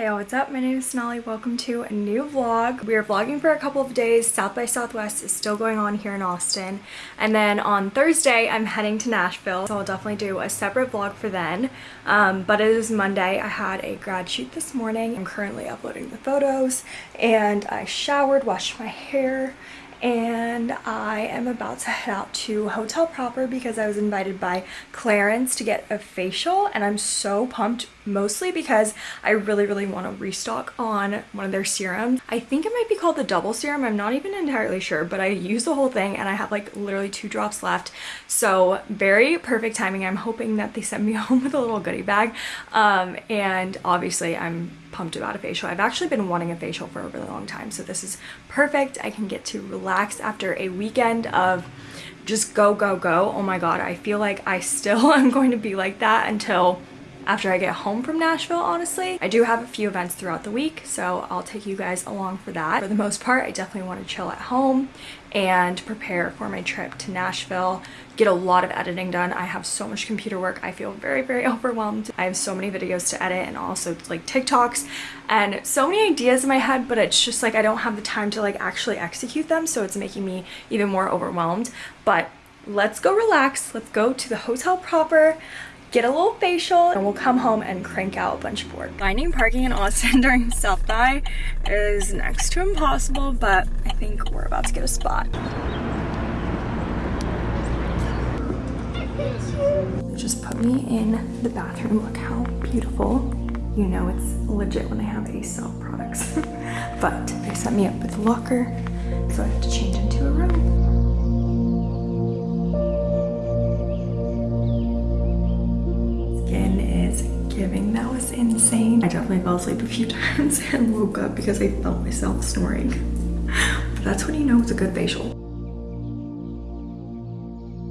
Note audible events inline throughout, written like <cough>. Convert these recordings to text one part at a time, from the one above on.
Hey, what's up? My name is Sonali. Welcome to a new vlog. We are vlogging for a couple of days. South by Southwest is still going on here in Austin. And then on Thursday, I'm heading to Nashville. So I'll definitely do a separate vlog for then. Um, but it is Monday. I had a grad shoot this morning. I'm currently uploading the photos. And I showered, washed my hair, and I am about to head out to Hotel Proper because I was invited by Clarins to get a facial and I'm so pumped mostly because I really really want to restock on one of their serums. I think it might be called the double serum. I'm not even entirely sure but I used the whole thing and I have like literally two drops left so very perfect timing. I'm hoping that they send me <laughs> home with a little goodie bag um, and obviously I'm pumped about a facial. I've actually been wanting a facial for a really long time, so this is perfect. I can get to relax after a weekend of just go, go, go. Oh my god, I feel like I still <laughs> am going to be like that until after I get home from Nashville, honestly. I do have a few events throughout the week, so I'll take you guys along for that. For the most part, I definitely want to chill at home and prepare for my trip to Nashville, get a lot of editing done. I have so much computer work. I feel very, very <laughs> overwhelmed. I have so many videos to edit and also like TikToks and so many ideas in my head, but it's just like I don't have the time to like actually execute them, so it's making me even more overwhelmed. But let's go relax. Let's go to the hotel proper get a little facial, and we'll come home and crank out a bunch of work. Finding parking in Austin <laughs> during South by is next to impossible, but I think we're about to get a spot. Just put me in the bathroom. Look how beautiful. You know it's legit when they have Aesop products. <laughs> but they set me up with a locker, so I have to change into a room. Insane. I definitely fell asleep a few <laughs> times and woke up because I felt myself snoring. But that's when you know it's a good facial.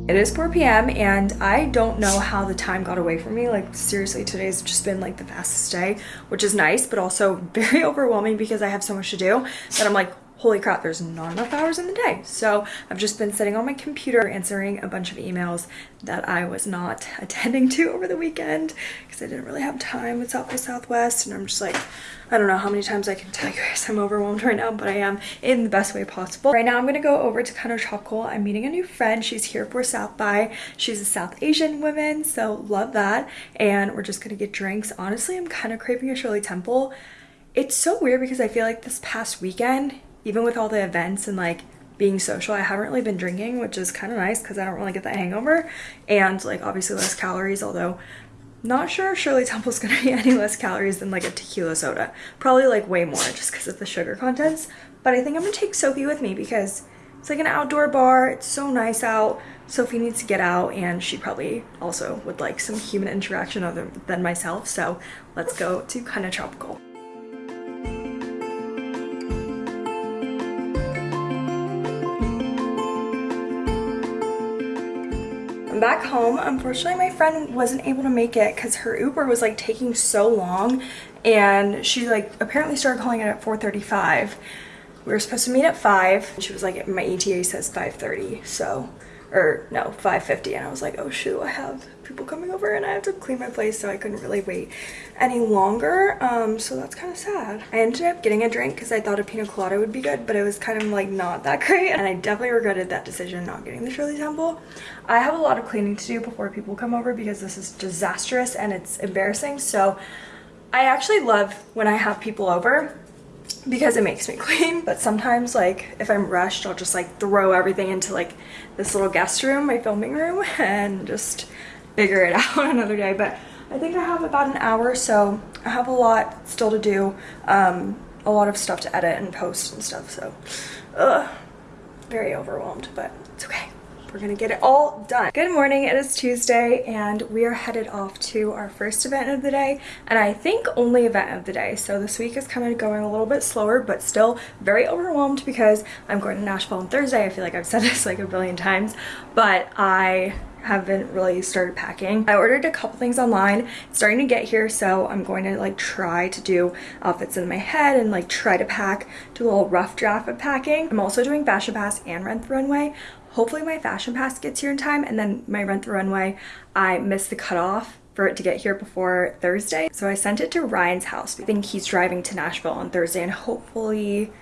It is 4 p.m. and I don't know how the time got away from me. Like seriously, today's just been like the fastest day, which is nice, but also <laughs> very overwhelming because I have so much to do that I'm like, holy crap, there's not enough hours in the day. So I've just been sitting on my computer answering a bunch of emails that I was not <laughs> attending to over the weekend because I didn't really have time with South by Southwest. And I'm just like, I don't know how many times I can tell <laughs> you guys I'm overwhelmed right now, but I am in the best way possible. Right now I'm gonna go over to Kinda Tropical. I'm meeting a new friend. She's here for South by. She's a South Asian woman, so love that. And we're just gonna get drinks. Honestly, I'm kind of craving a Shirley Temple. It's so weird because I feel like this past weekend even with all the events and like being social i haven't really been drinking which is kind of nice because i don't really get that hangover. And like obviously less calories although not sure if shirley temple's gonna be <laughs> any less calories than like a tequila soda. Probably like way more just because of the sugar contents. But i think i'm gonna take sophie with me because it's like an outdoor bar. It's so nice out. Sophie needs to get out and she probably also would like some human interaction other than myself. So let's go to Kinda Tropical back home. Unfortunately, my friend wasn't able to make it because her Uber was like taking so long and she like apparently started calling it at 4.35. We were supposed to meet at 5. She was like, my ETA says 5.30, so or no 550 and I was like oh shoot I have people coming over and I have to clean my place so I couldn't really wait any longer um so that's kind of sad. I ended up getting a drink because I thought a pina colada would be good but it was kind of like not that <laughs> great and I definitely regretted that decision not getting the Shirley Temple. I have a lot of cleaning to do before people come over because this is disastrous and it's embarrassing so I actually love when I have people over because it makes me <laughs> clean but sometimes like if I'm rushed I'll just like throw everything into like this little guest room my filming room <laughs> and just figure it <laughs> out another day but I think I have about an hour so I have a lot still to do um, a lot of stuff to edit and post and stuff so ugh, very overwhelmed but it's okay we're gonna get it all done. Good morning, it is Tuesday and we are headed off to our first event of the day and I think only event of the day. So this week is kind of going a little bit slower but still very overwhelmed because I'm going to Nashville on Thursday. I feel like I've said <laughs> this like a billion times but I haven't really started packing. I ordered a couple things online. It's starting to get here, so I'm going to like try to do outfits in my head and like try to pack, do a little rough draft of packing. I'm also doing Fashion Pass and Rent the Runway hopefully my fashion pass gets here in time and then my rent the runway i missed the cutoff for it to get here before Thursday. So I sent it to Ryan's house. I think he's driving to Nashville on Thursday and hopefully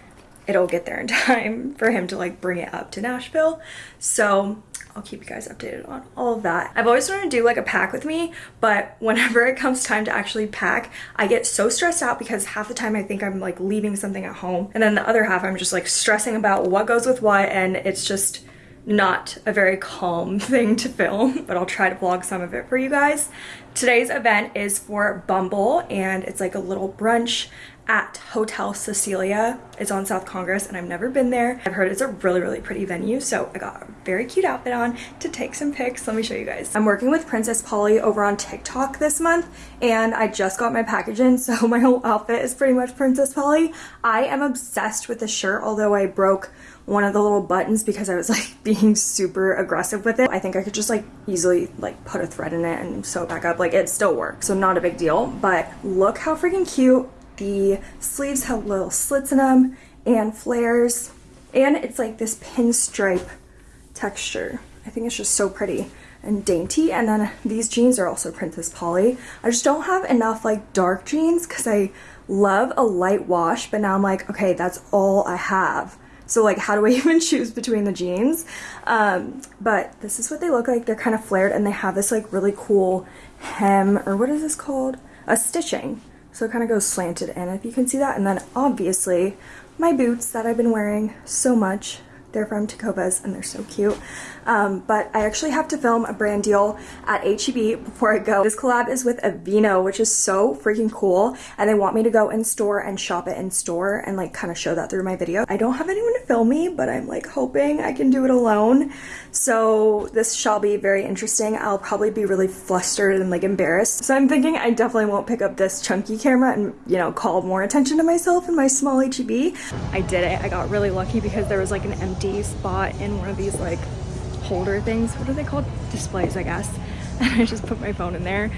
it'll get there in <laughs> time for him to like bring it up to Nashville. So I'll keep you guys updated on all of that. I've always wanted to do like a pack with me, but whenever it comes time to actually pack, I get so stressed out because half the time I think I'm like leaving something at home. And then the other half, I'm just like stressing about what goes with what. And it's just not a very calm <laughs> thing to film, but I'll try to vlog some of it for you guys. Today's event is for Bumble and it's like a little brunch at Hotel Cecilia. It's on South Congress and I've never been there. I've heard it's a really, really pretty venue. So I got a very cute outfit on to take some pics. Let me show you guys. I'm working with Princess Polly over on TikTok this month and I just got my package in. <laughs> So my whole outfit is pretty much Princess Polly. I am obsessed with this shirt, although I broke one of the little buttons because I was <laughs> like being super aggressive with it. I think I could just like easily like put a thread in it and sew it back up. Like it still works, so not a big deal. But look how freaking cute the sleeves have little slits in them and flares. And it's like this pinstripe texture. I think it's just so pretty and dainty. And then these jeans are also Princess Polly. I just don't have enough like dark jeans because I love a light wash, but now I'm like, okay, that's all I have. So like, how do I <laughs> even choose between the jeans? Um, but this is what they look like. They're kind of flared and they have this like really cool hem, or what is this called? A stitching. So it kind of goes slanted in, if you can see that. And then obviously my boots that I've been wearing so much they're from Tecovas and they're so cute. Um, but I actually have to film a brand deal at HEB before I go. This collab is with Aveeno, which is so freaking cool. And they want me to go in store and shop it in store and like kind of show that through my video. I don't have anyone to film me, but I'm like hoping I can do it alone. So this shall be very interesting. I'll probably be really flustered and like embarrassed. So I'm thinking I definitely won't pick up this chunky camera and, you know, call more attention to myself in my small HEB. I did it. I got really lucky because there was like an empty spot in one of these like holder things. What are they called? Displays, I guess. <laughs> And I just put my phone in there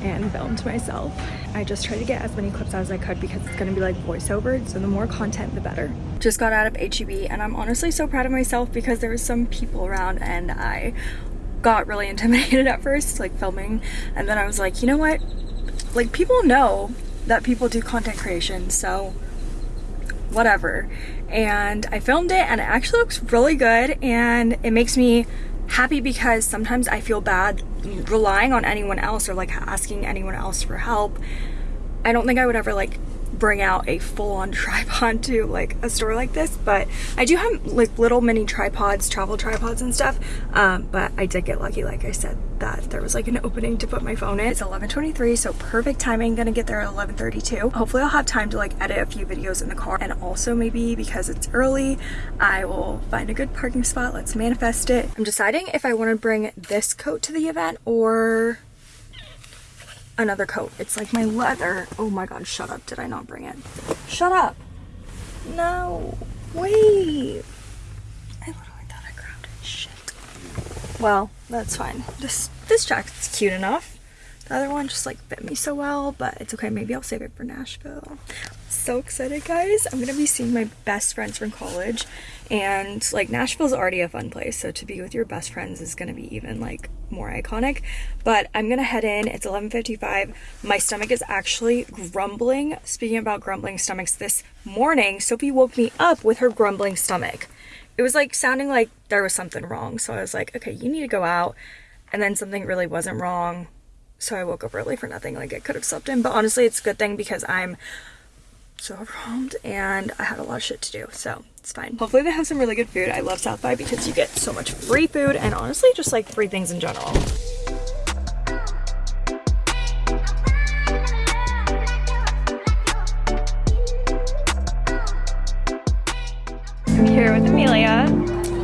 and filmed myself. I just tried to get as many clips as I could because it's gonna be like voiceover, so the more content, the better. Just got out of HEB and I'm honestly so proud of myself because there was some people around and I got really <laughs> intimidated at first, like filming. And then I was like, you know what? Like people know that people do content creation, so whatever. And I filmed it and it actually looks really good and it makes me happy because sometimes I feel bad relying on anyone else or like asking anyone else for help. I don't think I would ever like bring out a full-on <laughs> tripod to like a store like this but I do have like little mini tripods travel tripods and stuff um, but I did get lucky like I said that there was like an opening to put my phone in it's 11:23, so perfect timing gonna get there at 11:32. hopefully I'll have time to like edit a few videos in the car and also maybe because it's early I will find a good parking spot let's manifest it I'm deciding if I want to bring this coat to the event or another coat. It's like my leather. Oh my god, shut up. Did I not bring it? Shut up. No. Wait. I literally thought I grabbed it. Shit. Well, that's fine. This this jacket's cute enough. The other one just like fit me so well, but it's okay. Maybe I'll save it for Nashville. So excited, guys. I'm gonna be seeing my best friends from college and like Nashville's already a fun place. So to be with your best friends is gonna be even like more iconic. But I'm gonna head in. It's 11.55. My stomach is actually grumbling. Speaking about grumbling stomachs, this morning, Sophie woke me up with her grumbling stomach. It was like sounding like there was something wrong. So I was like, okay, you need to go out. And then something really wasn't wrong so I woke up early for nothing. Like I could have slept in, but honestly, it's a good thing because I'm so overwhelmed and I had a lot of shit to do, so it's fine. Hopefully they have some really good food. I love South by because you get so much free food and honestly just like free things in general. I'm here with Amelia.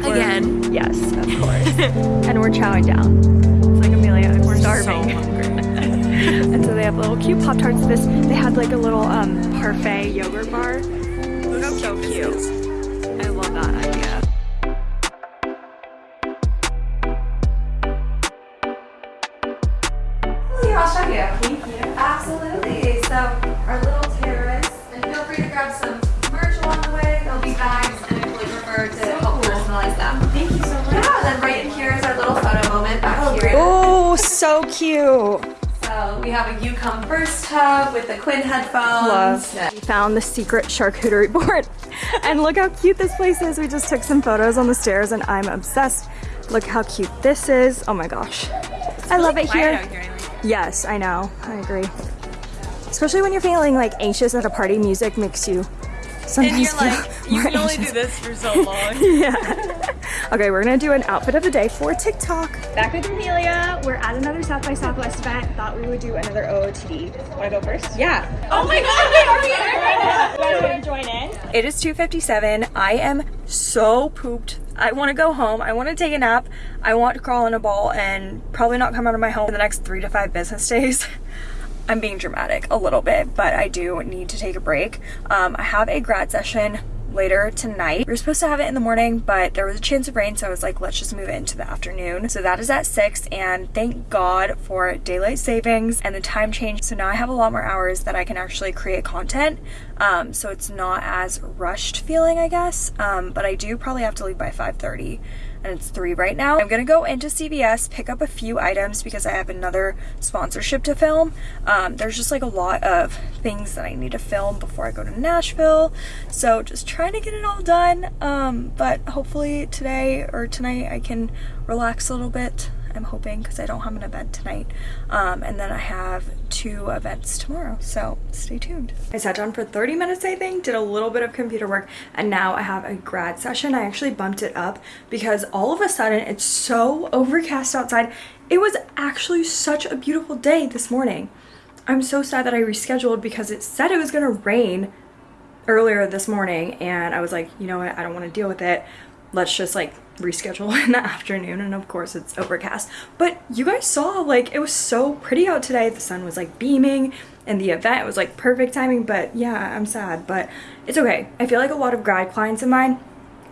Again. yes, of <laughs> course. and we're chowing down. It's like Amelia, we're starving. So <laughs> and so they have little cute Pop Tarts. This they had like a little um parfait yogurt bar. So cute. cute. this is. I love that idea. I'll show you. Thank you. Absolutely. So our little terrace, and feel free to grab some merch along the way. There'll be bags, and I really prefer to help personalize them. Thank you so much. Yeah, and then right in here is our little photo moment back oh, here. Oh, so cute. We have a You Come First hub with the Quinn headphones. Love. We found the secret charcuterie <laughs> board. and look how cute this place is. We just took some photos on the stairs and I'm obsessed. Look how cute this is. Oh my gosh. I love it here. Yes, I know. I agree. Especially when you're feeling like anxious at a party, music makes you sometimes And you're <laughs> feel like, you more can only do this for so <laughs> long. yeah. <laughs> Okay, we're gonna do an outfit of the day for TikTok. Back with Amelia. We're at another South by Southwest event. Thought we would do another OOTD. Wanna go first? Yeah. oh my god, wait, are we to join in? It is 2.57. I am so pooped. I want to go home. I want to take a nap. I want to crawl in a ball and probably not come out of my home in the next three to five business days. I'm being dramatic a little bit, but I do need to take a break. Um, I have a grad session later tonight. We were supposed to have it in the morning, but there was a chance of rain, so I was like, let's just move it into the afternoon. So that is at 6, and thank God for daylight savings and the time change. So now I have a lot more hours that I can actually create content. Um, so it's not as rushed feeling, I guess. Um, but I do probably have to leave by 5.30 and it's three right now. I'm gonna go into CVS, pick up a few items because I have another sponsorship to film. Um, there's just like a lot of things that I need to film before I go to Nashville. So just trying to get it all done. Um, but hopefully today or tonight I can relax a little bit. I'm hoping because I don't have an event tonight. Um, and then I have two events tomorrow, so stay tuned. I sat down for 30 minutes, I think, did a little bit of computer work, and now I have a grad session. I actually bumped it up because all of a sudden it's so overcast outside. It was actually such a beautiful day this morning. I'm so sad that I rescheduled because it said it was gonna rain earlier this morning and I was like, you know what, I don't want to deal with it. Let's just like reschedule <laughs> in the afternoon and of course it's overcast. But you guys saw like it was so pretty out today. The sun was like beaming and the event was like perfect timing, but yeah, I'm sad, but it's okay. I feel like a lot of grad clients of mine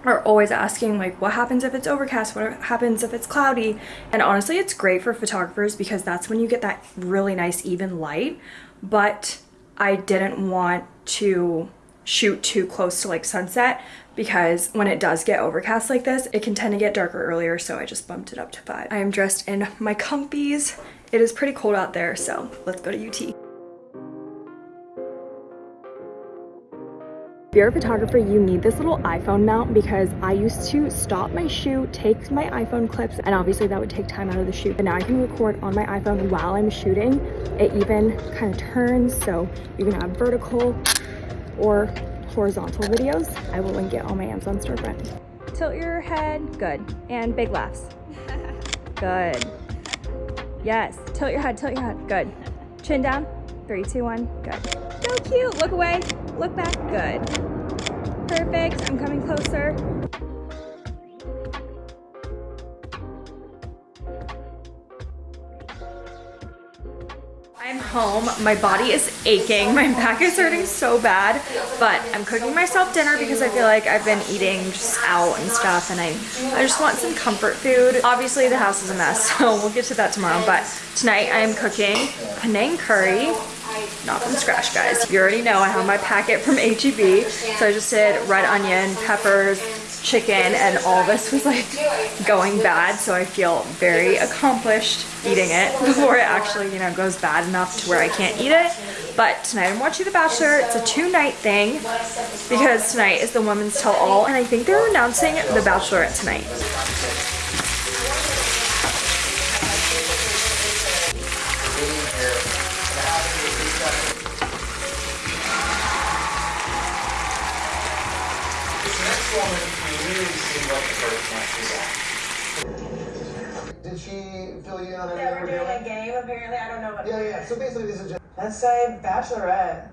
are always asking like what happens if it's overcast what happens if it's cloudy and honestly it's great for photographers because that's when you get that really nice even light but i didn't want to shoot too close to like sunset because when it does get overcast like this it can tend to get darker earlier so i just bumped it up to five i am dressed in my comfies it is pretty cold out there so let's go to ut If you're a photographer, you need this little iPhone mount because I used to stop my shoot, take my iPhone clips, and obviously that would take time out of the shoot. But now I can record on my iPhone while I'm shooting. It even kind of turns, so you can have vertical or horizontal videos. I will link it on my Amazon storefront. Tilt your head, good. And big laughs. Good. Yes, tilt your head, tilt your head, good. Chin down, three, two, one, good. So cute, look away, look back, good. Perfect, I'm coming closer. Home. My body is aching. My back is hurting so bad, but I'm cooking myself dinner because I feel like I've been eating just out and stuff and I, I just want some comfort food. Obviously the house is a mess, <laughs> so we'll get to that tomorrow, but tonight I am cooking Penang curry not from scratch guys you already know i have my packet from heb so i just did red onion peppers chicken and all this was like going bad so i feel very accomplished eating it before it actually you know goes bad enough to where i can't eat it. But tonight i'm watching the bachelor. It's a two night thing because tonight is the women's tell all and i think they're announcing the bachelorette tonight Did she fill you in on everything Yeah, we're doing doing? a game apparently. I don't know what. Yeah, yeah. So basically, this is just. Let's say Bachelorette.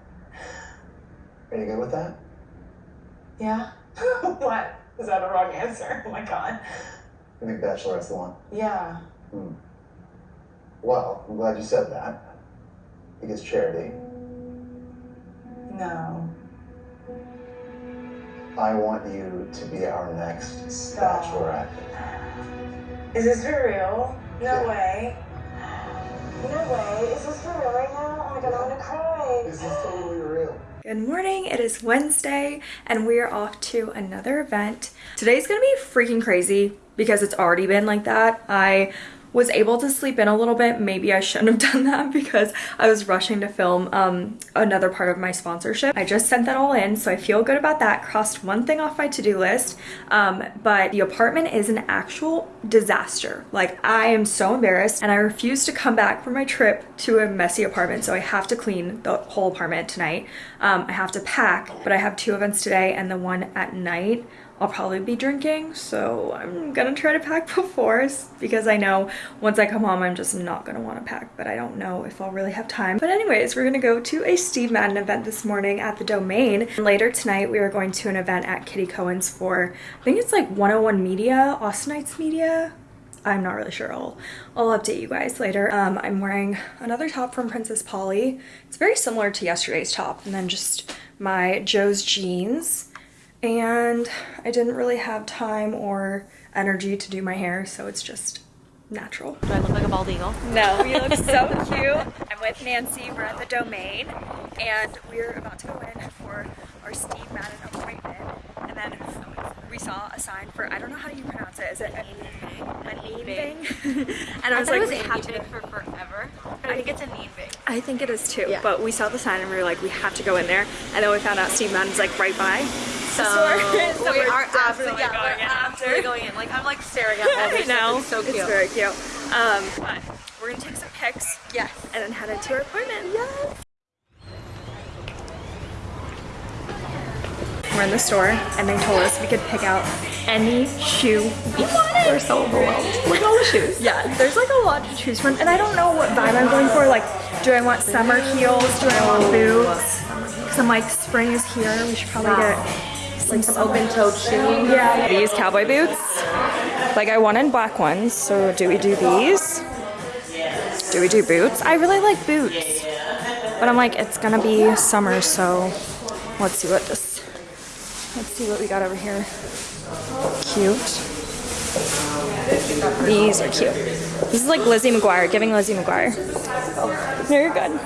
Are you good with that? Yeah. <laughs> what? Is that a wrong answer? Oh my god. I think Bachelorette's the one. Yeah. Hmm. Well, I'm glad you said that. Because charity. No. I want you to be our next Stop. Bachelorette. Is this for real? No Yeah. way. No way. Is this for real right now? Oh my god, I'm gonna cry. Is This is totally real. Good morning, it is Wednesday and we are off to another event. Today's gonna be freaking crazy because it's already been like that. I was able to sleep in a little bit. Maybe I shouldn't have <laughs> done that because I was rushing to film um, another part of my sponsorship. I just sent that all in, so I feel good about that. Crossed one thing off my to-do list, um, but the apartment is an actual disaster. Like I am so embarrassed and I refuse to come back from my trip to a messy apartment, so I have to clean the whole apartment tonight. Um, I have to pack, but I have two events today and the one at night. I'll probably be drinking, so I'm gonna try to pack <laughs> before because I know once I come home, I'm just not gonna wanna pack, but I don't know if I'll really have time. But anyways, we're gonna go to a Steve Madden event this morning at the Domain. And later tonight, we are going to an event at Kitty Cohen's for, I think it's like 101 Media, Austinites Media. I'm not really sure. I'll, I'll update you guys later. Um, I'm wearing another top from Princess Polly. It's very similar to yesterday's top, and then just my Joe's jeans and I didn't really have time or energy to do my hair, so it's just natural. Do I look like a bald eagle? No, you look <laughs> so cute. I'm with Nancy. We're at the Domain, and we're about to go in for our Steve Madden appointment. And then we saw a sign for I don't know how you pronounce it. Is it a, a name thing? and I was like, we have to. for forever. I think it's a need big. I think it is too. Yeah. But we saw the sign and we were like, we have to go in there. And then we found out Steve Madden's like right by. So, <laughs> So we we're definitely absolutely, yeah, going <laughs> we're in absolutely going in. Like I'm like staring at <laughs> all I this know. It's so cute. It's very cute. Um, but we're gonna take some pics. Yes. And then head into our appointment. Yes. We're in the store and they told us we could pick out any shoe we wanted. We're so overwhelmed. Look at all the shoes. Yeah, there's like a lot to choose from and I don't know what vibe I'm going for. Like, do I want summer heels? Do I want boots? Because I'm like, spring is here. We should probably get like some open-toed shoe. yeah. These cowboy boots. Like I wanted black ones, so do we do these? Do we do boots? I really like boots. But I'm like, it's gonna be summer, so let's see what this let's see what we got over here. Cute. These are cute. This is like Lizzie McGuire, giving Lizzie McGuire. Oh, very good.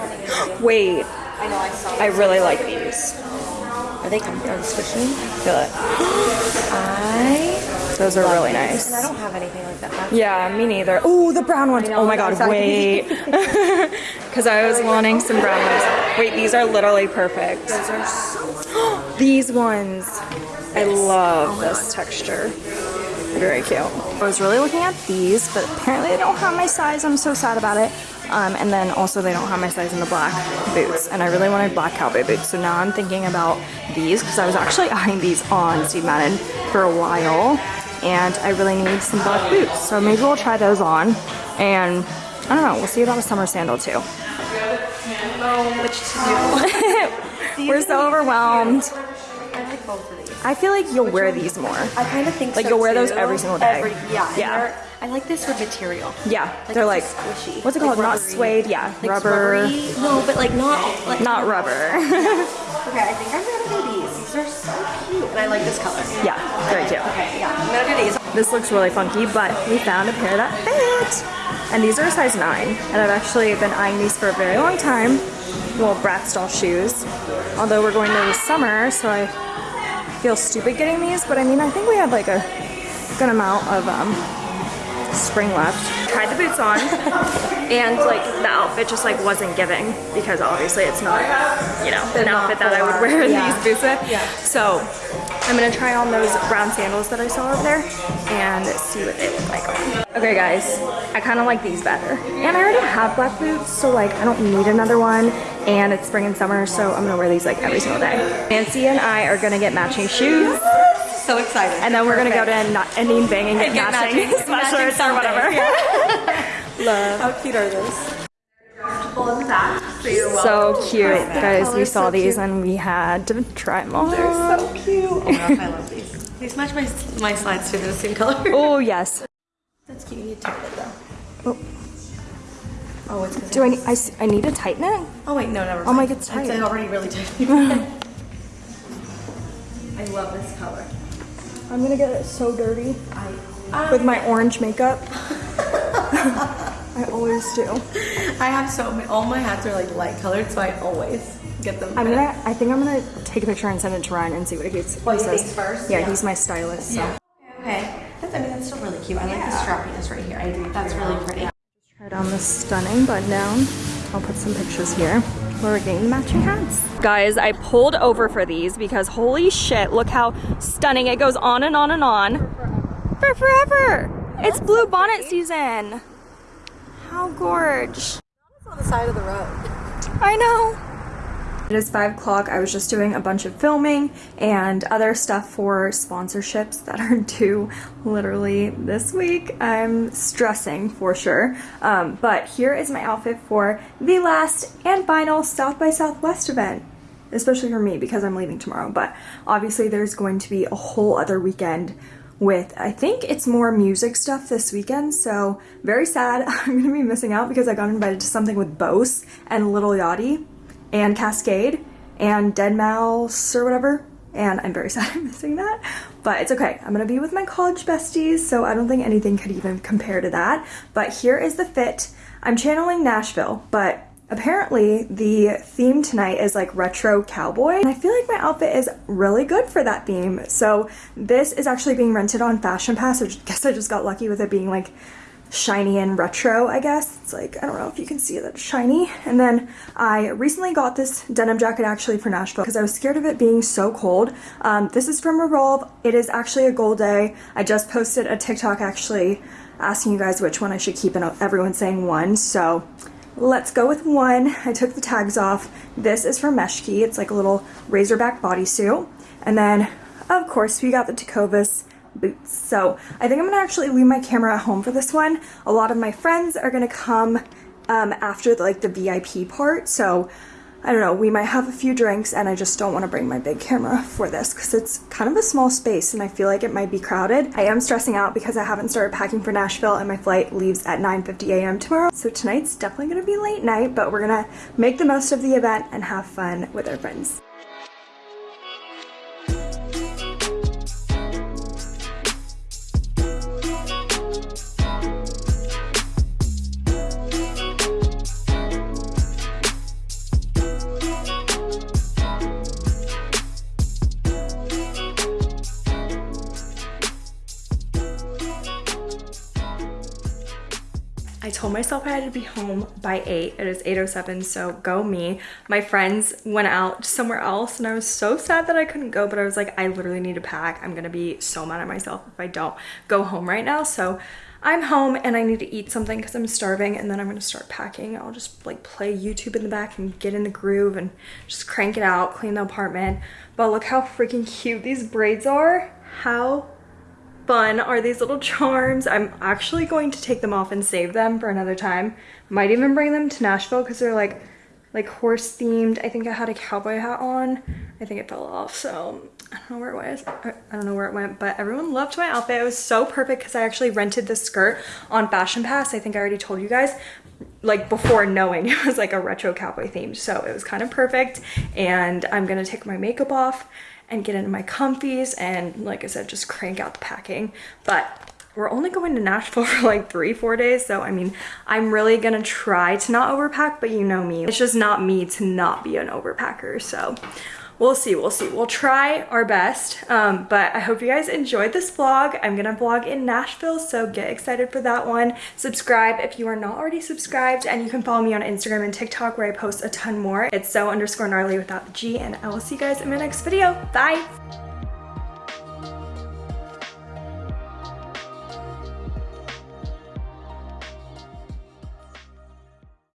<gasps> Wait, I know I saw. I really like these. Are they comfy? Are they squishy? Feel it. <gasps> I those are really nice. And I don't have anything like that. That's Yeah, me neither. Oh, the brown ones. Oh my god, wait. <laughs> <laughs> Because I was wanting some brown ones. Wait, these are literally perfect. Those are so These ones. I love this texture. Very cute. I was really looking at these, but apparently they don't have my size. I'm so sad about it. Um, and then also they don't have my size in the black boots. And I really wanted black cowboy boots. So now I'm thinking about these because I was actually <laughs> eyeing these on Steve Madden for a while. And I really need some black boots. So maybe we'll try those on. And I don't know, we'll see about a summer sandal too. which to do. <laughs> We're so overwhelmed. I like both of these. I feel like you'll wear these more. I kind of think so. Like, so, you'll wear those every single day. Every, yeah. Yeah. I like this for material. Yeah, they're like, squishy. what's it Like called? Not suede, yeah, Like rubber. rubbery. No, but like not like Not rubber. <laughs> Okay, I think I'm gonna do these. These are so cute, and I like this color. yeah, very cute. Okay, yeah, I'm gonna do these. This looks really funky, but we found a pair that fit. And these are a size 9. And I've actually been eyeing these for a very long time. Well, Bratz doll shoes. Although we're going to the summer, so I feel stupid getting these. But I mean, I think we had like a good amount of um, spring left. Tried the boots on, <laughs> and like the outfit just like wasn't giving because obviously it's not, you know, an outfit that I would wear yeah. these boots with. Yeah. So I'm gonna try on those brown sandals that I saw over there and see what they look like on. Okay guys, I kind of like these better. And I already have black boots, so like I don't need another one. And it's spring and summer, so I'm gonna wear these like every single day. Nancy and I are gonna get matching shoes, So excited. and then we're gonna go to Na- Indian Bang and get, get matching, matching- <laughs> matching sweatshirts or whatever. <laughs> Love. How cute are those? So cute, guys. We saw these and we had to try them all. They're So cute. Oh my gosh, I love these. These match my my slides too. They're the same color. Oh yes. That's cute. You need to tighten it though. Oh. Oh, it's. 'cause Do I? Need, I, s- I need to tighten it? Oh wait, no, never. mind. Oh my, mind. it's tight. It's already really tight. <laughs> I love this color. I'm gonna get it so dirty with my orange makeup. I always do. I have so many. All my hats are like light colored, so I always get them. I'm gonna. I think I'm gonna take a picture and send it to Ryan and see what he, he Well, oh, you says. first? Yeah, Yeah. he's my stylist. So. Okay, that's I mean, that's still really cute. I like the strappiness right here. I That's really pretty. Tried on this stunning button down. I'll put some pictures here where we're getting the matching hats. Guys, I pulled over for these because holy shit, look how stunning it goes on and on and on. For forever. It's blue bonnet season. How gorge. on the side of the road. I know. It is five o'clock. I was just doing a bunch of filming and other stuff for sponsorships that are <laughs> due literally this week. I'm stressing for sure. Um, but here is my outfit for the last and final South by Southwest event. Especially for me because I'm leaving tomorrow. But obviously there's going to be a whole other weekend with I think it's more music stuff this weekend so very sad <laughs> I'm gonna be missing out because I got invited to something with Bose and Lil Yachty and Kaskade and Deadmau5 or whatever and I'm very <laughs> sad I'm missing that but it's okay I'm gonna be with my college besties so I don't think anything could even compare to that but here is the fit I'm channeling Nashville but Apparently, the theme tonight is like retro cowboy, and I feel like my outfit is really good for that theme. So this is actually being rented on Fashion Pass. I <laughs> guess I just got lucky with it being like shiny and retro, I guess. It's like, I don't know if you can see that shiny. And then I recently got this denim jacket actually for Nashville because I was scared of it being so cold. Um, this is from Revolve. It is actually a gold day. I just posted a TikTok actually asking you guys which one I should keep and everyone's saying one. So Let's go with one. I took the tags off. This is from Meshki. It's like a little razorback bodysuit. And then, of course, we got the boots. So I think I'm gonna actually leave my camera at home for this one. A lot of my friends are gonna come um, after the, like the VIP part. So I don't know, we might have a few drinks and I just don't want to bring my big camera for this because it's kind of a small space and I feel like it might be crowded. I am stressing out because I haven't started packing for Nashville and my flight leaves at 9.50 a.m. tomorrow. So tonight's definitely going to be late night, but we're going to make the most of the event and have fun with our friends. Myself I had to be home by 8. It is 8.07, so go me. My friends went out somewhere else and I was so sad that I couldn't go, but I was like, I literally need to pack. I'm gonna be so mad at myself if I don't go home right now. So I'm home and I need to eat something because I'm starving and then I'm gonna start packing. I'll just like play YouTube in the back and get in the groove and just crank it out, clean the apartment. But look how freaking cute these braids are. How fun are these little <laughs> charms. I'm actually going to take them off and save them for another time. Might even bring them to Nashville because they're like like horse themed. I think I had a cowboy hat on. I think it fell off, so um, I don't know where it was. I don't know where it went, but everyone loved my outfit. It was so perfect because I actually rented the skirt on Fashion Pass. I think I already told you guys like before knowing <laughs> it was like a retro cowboy themed. So it was kind of perfect. And I'm gonna take my makeup off and get into my comfies and like I said, just crank out the packing. But we're only going to Nashville <laughs> for like three, four days. So, I mean, I'm really gonna try to not overpack, but you know me. It's just not me to not be an overpacker. So we'll see, we'll see. We'll try our best, um, but I hope you guys enjoyed this vlog. I'm gonna vlog in Nashville, so get excited for that one. Subscribe if you are not already subscribed, and you can follow me on Instagram and TikTok where I post a ton more. It's so underscore gnarly without the G, and I will see you guys in my next video. Bye!